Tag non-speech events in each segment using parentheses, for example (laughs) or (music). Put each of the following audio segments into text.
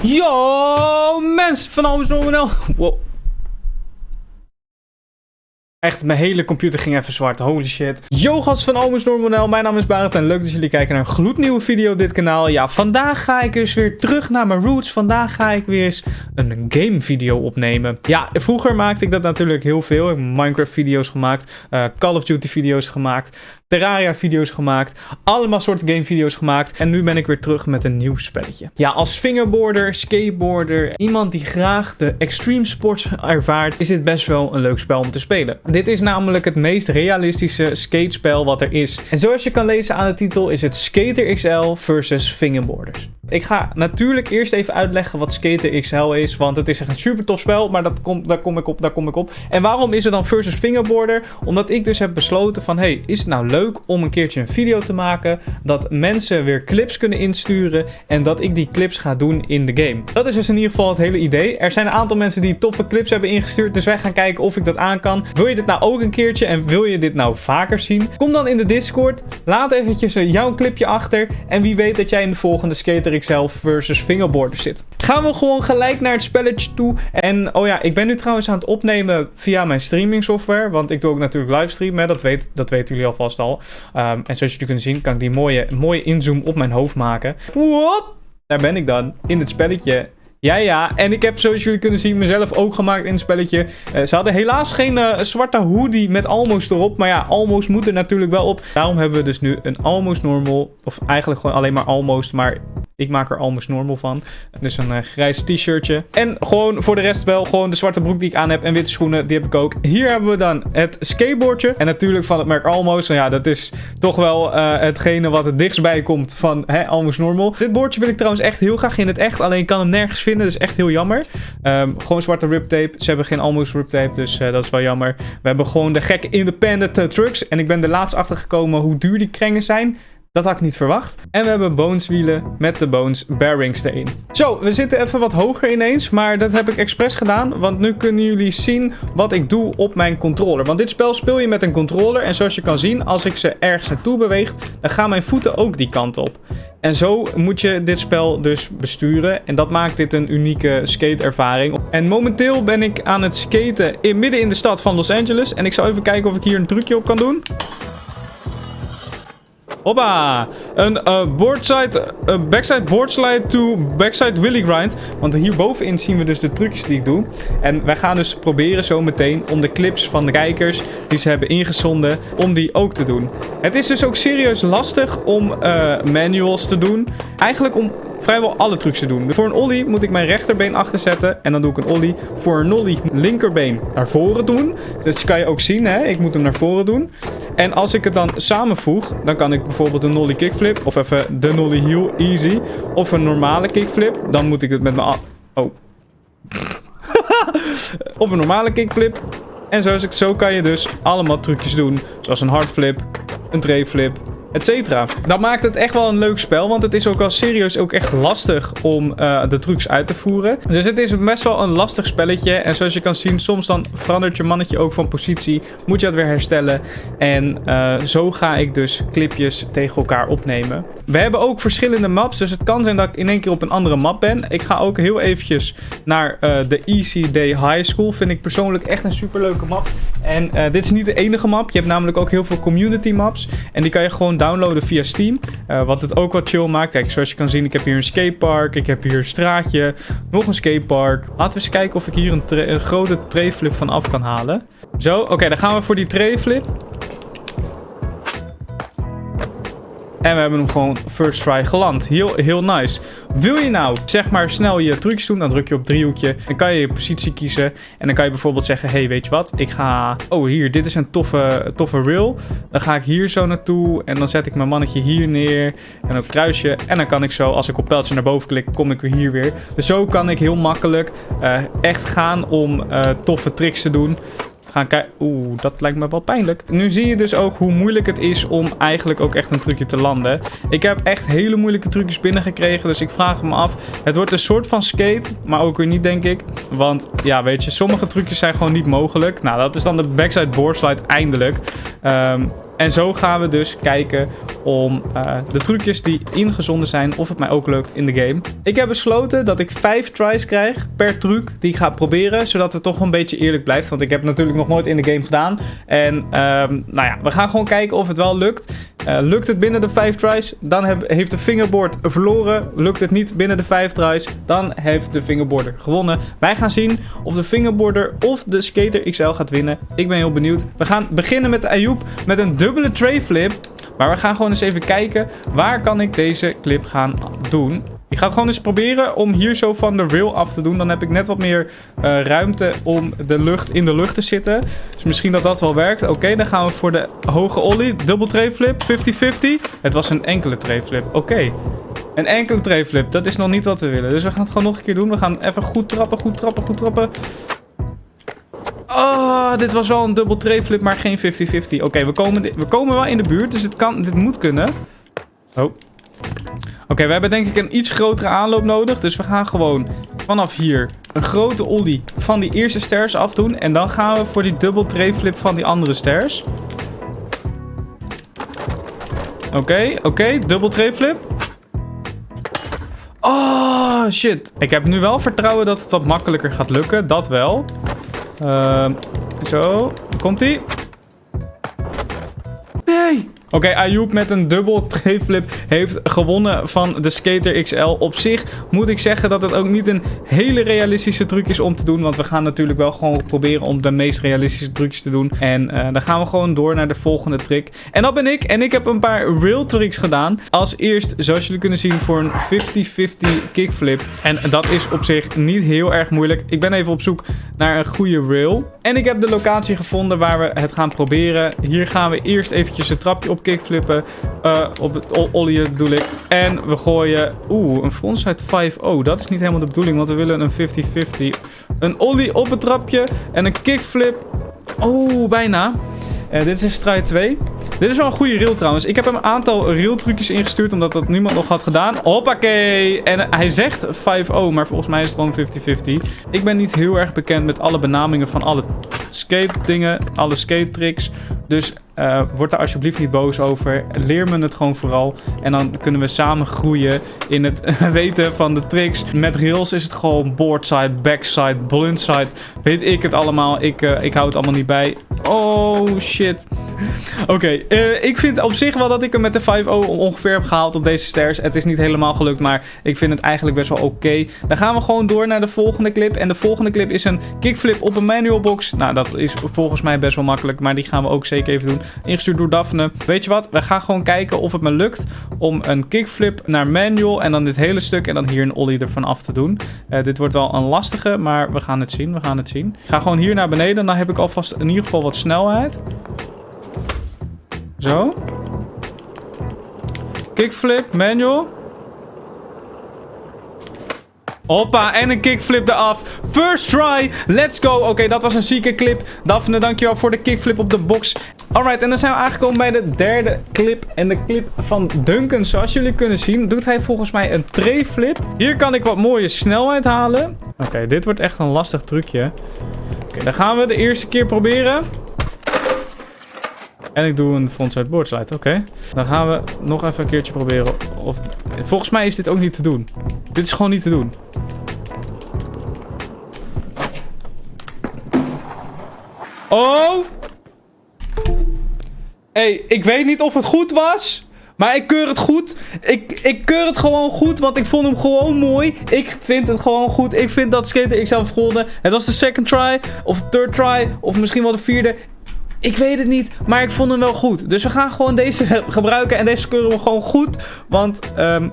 Yo, mensen van Normanel. Wow. Echt, mijn hele computer ging even zwart. Holy shit. Yo, gast van Almes Normanel. Mijn naam is Barend en leuk dat jullie kijken naar een gloednieuwe video op dit kanaal. Ja, vandaag ga ik dus weer terug naar mijn roots. Vandaag ga ik weer eens een game video opnemen. Ja, vroeger maakte ik dat natuurlijk heel veel. Ik heb Minecraft video's gemaakt, uh, Call of Duty video's gemaakt. Terraria video's gemaakt. Allemaal soorten game video's gemaakt. En nu ben ik weer terug met een nieuw spelletje. Ja, als fingerboarder, skateboarder, iemand die graag de extreme sports ervaart, is dit best wel een leuk spel om te spelen. Dit is namelijk het meest realistische skatespel wat er is. En zoals je kan lezen aan de titel is het Skater XL versus fingerboarders. Ik ga natuurlijk eerst even uitleggen wat Skater XL is, want het is echt een super tof spel, maar dat kom, daar kom ik op, daar kom ik op. En waarom is het dan versus fingerboarder? Omdat ik dus heb besloten van, hey, is het nou leuk om een keertje een video te maken, dat mensen weer clips kunnen insturen en dat ik die clips ga doen in de game. Dat is dus in ieder geval het hele idee. Er zijn een aantal mensen die toffe clips hebben ingestuurd, dus wij gaan kijken of ik dat aan kan. Wil je dit nou ook een keertje en wil je dit nou vaker zien? Kom dan in de Discord, laat eventjes jouw clipje achter en wie weet dat jij in de volgende Skater XL versus fingerboarder zit. Gaan we gewoon gelijk naar het spelletje toe. En oh ja, ik ben nu trouwens aan het opnemen via mijn streaming software. Want ik doe ook natuurlijk livestream. Dat, weet, dat weten jullie alvast al. Um, en zoals jullie kunnen zien kan ik die mooie, mooie inzoom op mijn hoofd maken. Whoop! Daar ben ik dan in het spelletje. Ja, ja. En ik heb, zoals jullie kunnen zien, mezelf ook gemaakt in het spelletje. Uh, ze hadden helaas geen uh, zwarte hoodie met Almost erop. Maar ja, Almost moet er natuurlijk wel op. Daarom hebben we dus nu een Almost Normal. Of eigenlijk gewoon alleen maar Almost. Maar ik maak er almost normal van. Dus een uh, grijs t-shirtje. En gewoon voor de rest wel gewoon de zwarte broek die ik aan heb. En witte schoenen, die heb ik ook. Hier hebben we dan het skateboardje. En natuurlijk van het merk Almost. Nou ja, dat is toch wel uh, hetgene wat het dichtst bij komt van hè, Almost Normal. Dit boordje wil ik trouwens echt heel graag in het echt. Alleen ik kan hem nergens vinden. Dat is echt heel jammer. Um, gewoon zwarte rip tape. Ze hebben geen Almost rip tape. Dus uh, dat is wel jammer. We hebben gewoon de gekke independent trucks. En ik ben er laatst achter gekomen hoe duur die krengen zijn. Dat had ik niet verwacht. En we hebben boneswielen met de bones bearings erin. Zo, we zitten even wat hoger ineens. Maar dat heb ik expres gedaan. Want nu kunnen jullie zien wat ik doe op mijn controller. Want dit spel speel je met een controller. En zoals je kan zien, als ik ze ergens naartoe beweeg, dan gaan mijn voeten ook die kant op. En zo moet je dit spel dus besturen. En dat maakt dit een unieke skate-ervaring. En momenteel ben ik aan het skaten in, midden in de stad van Los Angeles. En ik zal even kijken of ik hier een trucje op kan doen. Hoppa! Een uh, boardside, uh, backside boardslide to backside willy grind. Want hierbovenin zien we dus de trucjes die ik doe. En wij gaan dus proberen zo meteen om de clips van de kijkers die ze hebben ingezonden, om die ook te doen. Het is dus ook serieus lastig om uh, manuals te doen. Eigenlijk om vrijwel alle trucs te doen. Voor een ollie moet ik mijn rechterbeen achter zetten. En dan doe ik een ollie. Voor een nollie linkerbeen naar voren doen. Dus dat kan je ook zien, hè. Ik moet hem naar voren doen. En als ik het dan samenvoeg, dan kan ik bijvoorbeeld een nollie kickflip. Of even de nollie heel easy. Of een normale kickflip. Dan moet ik het met mijn... Oh. (laughs) of een normale kickflip. En zo, zo kan je dus allemaal trucjes doen. Zoals een hardflip, een trayflip, etc. Dat maakt het echt wel een leuk spel, want het is ook al serieus ook echt lastig om uh, de trucs uit te voeren. Dus het is best wel een lastig spelletje. En zoals je kan zien, soms dan verandert je mannetje ook van positie. Moet je dat weer herstellen. En uh, zo ga ik dus clipjes tegen elkaar opnemen. We hebben ook verschillende maps, dus het kan zijn dat ik in één keer op een andere map ben. Ik ga ook heel eventjes naar uh, de Easy Day High School. Vind ik persoonlijk echt een superleuke map. En dit is niet de enige map. Je hebt namelijk ook heel veel community maps. En die kan je gewoon downloaden via Steam. Uh, wat het ook wat chill maakt. Kijk, zoals je kan zien, ik heb hier een skatepark. Ik heb hier een straatje. Nog een skatepark. Laten we eens kijken of ik hier een, grote trayflip van af kan halen. Zo, oké, dan gaan we voor die trayflip. En we hebben hem gewoon first try geland. Heel, heel nice. Wil je nou, zeg maar, snel je trucjes doen, dan druk je op driehoekje. Dan kan je je positie kiezen. En dan kan je bijvoorbeeld zeggen, hey, weet je wat? Ik ga... Oh, hier, dit is een toffe, toffe rail. Dan ga ik hier zo naartoe. En dan zet ik mijn mannetje hier neer. En op kruisje. En dan kan ik zo, als ik op pijltje naar boven klik, kom ik weer hier weer. Dus zo kan ik heel makkelijk uh, echt gaan om uh, toffe tricks te doen gaan kijken. Oeh, dat lijkt me wel pijnlijk. Nu zie je dus ook hoe moeilijk het is om eigenlijk ook echt een trucje te landen. Ik heb echt hele moeilijke trucjes binnengekregen. Dus ik vraag me af. Het wordt een soort van skate. Maar ook weer niet, denk ik. Want ja, weet je, sommige trucjes zijn gewoon niet mogelijk. Nou, dat is dan de backside boardslide eindelijk. Um, En zo gaan we dus kijken om uh, de trucjes die ingezonden zijn, of het mij ook lukt in de game. Ik heb besloten dat ik 5 tries krijg per truc die ik ga proberen, zodat het toch een beetje eerlijk blijft. Want ik heb natuurlijk nog nooit in de game gedaan. En uh, nou ja, we gaan gewoon kijken of het wel lukt. Uh, lukt het binnen de 5 tries, dan heb, heeft de fingerboard verloren. Lukt het niet binnen de 5 tries, dan heeft de fingerboarder gewonnen. Wij gaan zien of de fingerboarder of de skater XL gaat winnen. Ik ben heel benieuwd. We gaan beginnen met Ayoub met een dubbele tray flip. Maar we gaan gewoon eens even kijken, waar kan ik deze clip gaan doen? Ik ga het gewoon eens proberen om hier zo van de rail af te doen. Dan heb ik net wat meer uh, ruimte om de lucht in de lucht te zitten. Dus misschien dat dat wel werkt. Oké, dan gaan we voor de hoge ollie. Dubbel tray flip, 50-50. Het was een enkele tray flip. Oké. Een enkele tray flip, dat is nog niet wat we willen. Dus we gaan het gewoon nog een keer doen. We gaan even goed trappen, goed trappen, goed trappen. Oh, dit was wel een dubbel tray flip, maar geen 50-50. Oké, we, komen, we komen wel in de buurt, dus het kan, dit moet kunnen. Oh. Oké, we hebben denk ik een iets grotere aanloop nodig. Dus we gaan gewoon vanaf hier een grote ollie van die eerste stairs afdoen. En dan gaan we voor die dubbel flip van die andere stairs. Oké, oké, okay, dubbel flip. Oh, shit. Ik heb nu wel vertrouwen dat het wat makkelijker gaat lukken. Dat wel. Uh, zo, komt-ie. Oké, okay, Ayoub met een dubbel flip heeft gewonnen van de Skater XL. Op zich moet ik zeggen dat het ook niet een hele realistische truc is om te doen. Want we gaan natuurlijk wel gewoon proberen om de meest realistische trucs te doen. En uh, dan gaan we gewoon door naar de volgende trick. En dat ben ik. En ik heb een paar real tricks gedaan. Als eerst, zoals jullie kunnen zien, voor een 50-50 kickflip. En dat is op zich niet heel erg moeilijk. Ik ben even op zoek naar een goede rail. En ik heb de locatie gevonden waar we het gaan proberen. Hier gaan we eerst eventjes een trapje op kickflippen. Uh, op ollie bedoel ik. En we gooien... Oeh, een frontside 5 Oh, dat is niet helemaal de bedoeling, want we willen een 50-50. Een ollie op het trapje en een kickflip. Oh, bijna. Uh, dit is strijd 2. Dit is wel een goede reel trouwens. Ik heb hem een aantal reel trucjes ingestuurd, omdat dat niemand nog had gedaan. Hoppakee! En hij zegt 5-0, maar volgens mij is het gewoon 50-50. Ik ben niet heel erg bekend met alle benamingen van alle skate dingen, alle skate tricks. Dus uh, word daar alsjeblieft niet boos over. Leer me het gewoon vooral. En dan kunnen we samen groeien in het (laughs) weten van de tricks. Met rails is het gewoon boardside, backside, bluntside. Weet ik het allemaal. Ik, uh, ik hou het allemaal niet bij. Oh, shit. (laughs) Oké, uh, ik vind op zich wel dat ik hem met de 5-0 ongeveer heb gehaald op deze stairs. Het is niet helemaal gelukt, maar ik vind het eigenlijk best wel oké. Dan gaan we gewoon door naar de volgende clip. En de volgende clip is een kickflip op een manual box. Nou, dat is volgens mij best wel makkelijk, maar die gaan we ook zeker even doen. Ingestuurd door Daphne. Weet je wat? We gaan gewoon kijken of het me lukt om een kickflip naar manual en dan dit hele stuk en dan hier een ollie ervan af te doen. Uh, dit wordt wel een lastige, maar we gaan het zien. We gaan het zien. Ik ga gewoon hier naar beneden. Dan heb ik alvast in ieder geval wat snelheid. Zo. Kickflip, manual. Hoppa, en een kickflip eraf. First try, let's go. Oké, dat was een zieke clip. Daphne, dankjewel voor de kickflip op de box. Alright, en dan zijn we aangekomen bij de derde clip. En de clip van Duncan, zoals jullie kunnen zien, doet hij volgens mij een tray flip. Hier kan ik wat mooie snelheid halen. Oké, dit wordt echt een lastig trucje. Oké, dan gaan we de eerste keer proberen. En ik doe een frontside boardslide. Oké. Dan gaan we nog even een keertje proberen. Of... Volgens mij is dit ook niet te doen. Dit is gewoon niet te doen. Oh! hey, ik weet niet of het goed was. Maar ik keur het goed. Ik, ik keur het gewoon goed, want ik vond hem gewoon mooi. Ik vind het gewoon goed. Ik vind dat Skater zelf gewonnen. Het was de second try, of third try, of misschien wel de vierde. Ik weet het niet, maar ik vond hem wel goed. Dus we gaan gewoon deze (laughs) gebruiken en deze keuren we gewoon goed. Want um,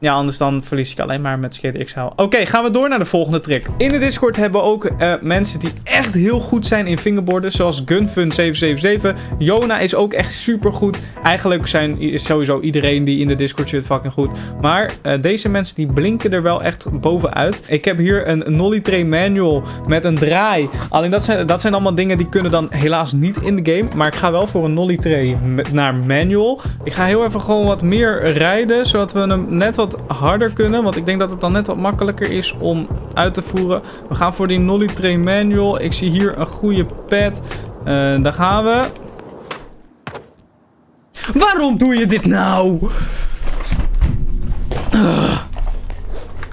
ja, anders dan verlies ik alleen maar met Skate XL. Oké, gaan we door naar de volgende trick. In de Discord hebben we ook uh, mensen die echt heel goed zijn in fingerboarden. Zoals Gunfun777. Jona is ook echt super goed. Eigenlijk zijn, is sowieso iedereen die in de Discord zit fucking goed. Maar uh, deze mensen die blinken er wel echt bovenuit. Ik heb hier een Nolly Tray Manual met een draai. Alleen dat zijn, dat zijn allemaal dingen die kunnen dan helaas niet in de game. Maar ik ga wel voor een Nolly Tray naar Manual. Ik ga heel even gewoon wat meer rijden. Zodat we hem net wat harder kunnen. Want ik denk dat het dan net wat makkelijker is om uit te voeren. We gaan voor die Nolly Tray Manual. Ik zie hier een goede pad. Uh, daar gaan we. Waarom doe je dit nou?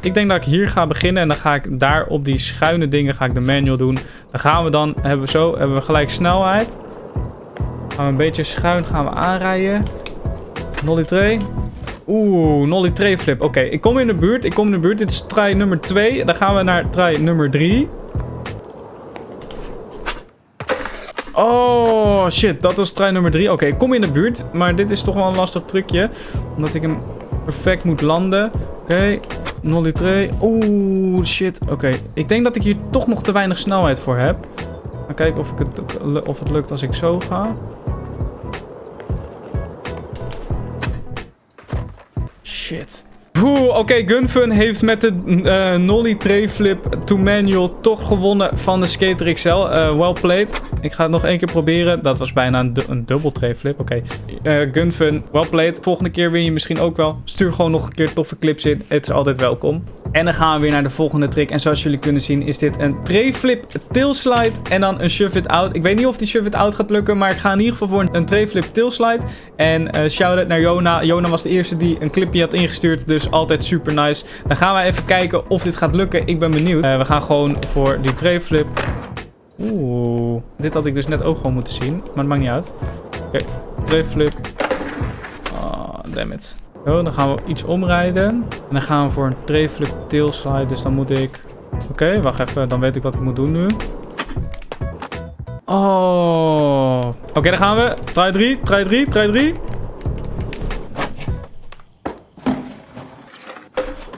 Ik denk dat ik hier ga beginnen en dan ga ik daar op die schuine dingen ga ik de manual doen. Dan gaan we dan, hebben we zo, hebben we gelijk snelheid. Gaan we een beetje schuin gaan we aanrijden. Nolly tray. Oeh, nolly tray flip. Oké, ik kom in de buurt. Ik kom in de buurt. Dit is try nummer 2. Dan gaan we naar try nummer 3. Oh, shit. Dat was try nummer 3. Oké, ik kom in de buurt. Maar dit is toch wel een lastig trucje. Omdat ik hem perfect moet landen. Oké, nolly tray. Oeh, shit. Oké, ik denk dat ik hier toch nog te weinig snelheid voor heb. Gaan kijken of, ik het, of het lukt als ik zo ga. Shit. Oké, Gunfun heeft met de uh, Nolly Tray Flip to Manual toch gewonnen van de Skater XL. Uh, well played. Ik ga het nog één keer proberen. Dat was bijna een, du een dubbel. Oké. Okay. Uh, Gunfun, well played. Volgende keer win je misschien ook wel. Stuur gewoon nog een keer toffe clips in. Het is altijd welkom. En dan gaan we weer naar de volgende trick. En zoals jullie kunnen zien is dit een tray flip en dan een shove it out. Ik weet niet of die shove it out gaat lukken, maar ik ga in ieder geval voor een tray flip. En uh, shout-out naar Jona. Jona was de eerste die een clipje had ingestuurd, dus altijd super nice. Dan gaan we even kijken of dit gaat lukken. Ik ben benieuwd. Uh, we gaan gewoon voor die tray flip. Oeh, dit had ik dus net ook gewoon moeten zien, maar het maakt niet uit. Oké, okay. Oh, damn it. Zo, dan gaan we iets omrijden. En dan gaan we voor een tray flip tail slide. Dus dan moet ik... Oké, wacht even. Dan weet ik wat ik moet doen nu. Oh. Oké, okay, dan gaan we. Try 3, try 3, try 3.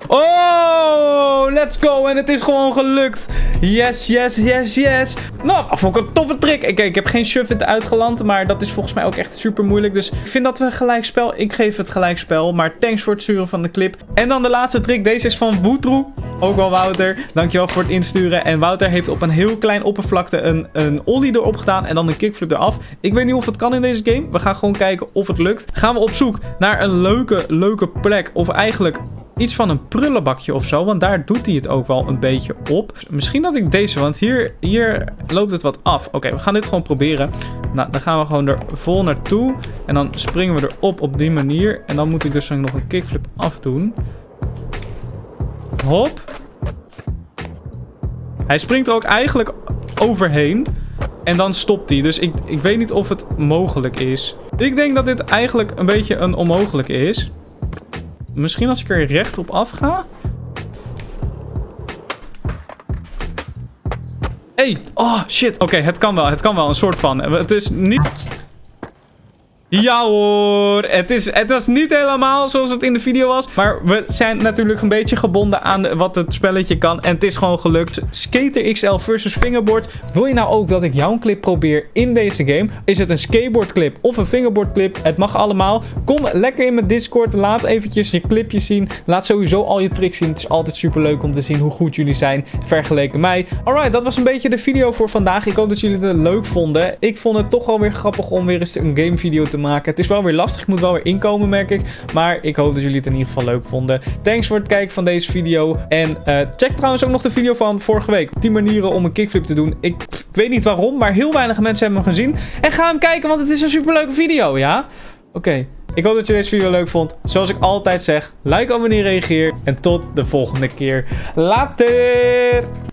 Oh, let's go. En het is gewoon gelukt. Yes, yes, yes, yes. Nou, ik een toffe trick. Ik, ik heb geen shove uitgeland, maar dat is volgens mij ook echt super moeilijk. Dus ik vind dat we gelijkspel. Ik geef het gelijkspel. Maar thanks voor het sturen van de clip. En dan de laatste trick. Deze is van Woetroe. Ook wel Wouter. Dankjewel voor het insturen. En Wouter heeft op een heel klein oppervlakte een, een ollie erop gedaan. En dan een kickflip eraf. Ik weet niet of het kan in deze game. We gaan gewoon kijken of het lukt. Gaan we op zoek naar een leuke, leuke plek. Of eigenlijk iets van een prullenbakje of zo. Want daar doet hij het ook wel een beetje op. Misschien dat ik deze, want hier, hier loopt het wat af. Oké, we gaan dit gewoon proberen. Nou, dan gaan we gewoon er vol naartoe. En dan springen we erop op die manier. En dan moet ik dus nog een kickflip afdoen. Hop. Hij springt er ook eigenlijk overheen. En dan stopt hij. Dus ik, ik weet niet of het mogelijk is. Ik denk dat dit eigenlijk een beetje een onmogelijk is. Misschien als ik er recht op af ga. Hey, oh shit. Oké, het kan wel. Het kan wel. Een soort van. Het is niet... Ja hoor, het, is, het was niet helemaal zoals het in de video was. Maar we zijn natuurlijk een beetje gebonden aan wat het spelletje kan. En het is gewoon gelukt. Skater XL versus Fingerboard. Wil je nou ook dat ik jouw clip probeer in deze game? Is het een skateboard clip of een fingerboard clip? Het mag allemaal. Kom lekker in mijn Discord. Laat eventjes je clipjes zien. Laat sowieso al je tricks zien. Het is altijd super leuk om te zien hoe goed jullie zijn vergeleken mij. Alright, dat was een beetje de video voor vandaag. Ik hoop dat jullie het leuk vonden. Ik vond het toch wel weer grappig om weer eens een game video te maken. Het is wel weer lastig. Ik moet wel weer inkomen, merk ik. Maar ik hoop dat jullie het in ieder geval leuk vonden. Thanks voor het kijken van deze video. En uh, check trouwens ook nog de video van vorige week. 10 manieren om een kickflip te doen. Ik, weet niet waarom, maar heel weinig mensen hebben hem gezien. En ga hem kijken, want het is een superleuke video, ja? Oké. Ik hoop dat je deze video leuk vond. Zoals ik altijd zeg, like, abonneer, reageer. En tot de volgende keer. Later!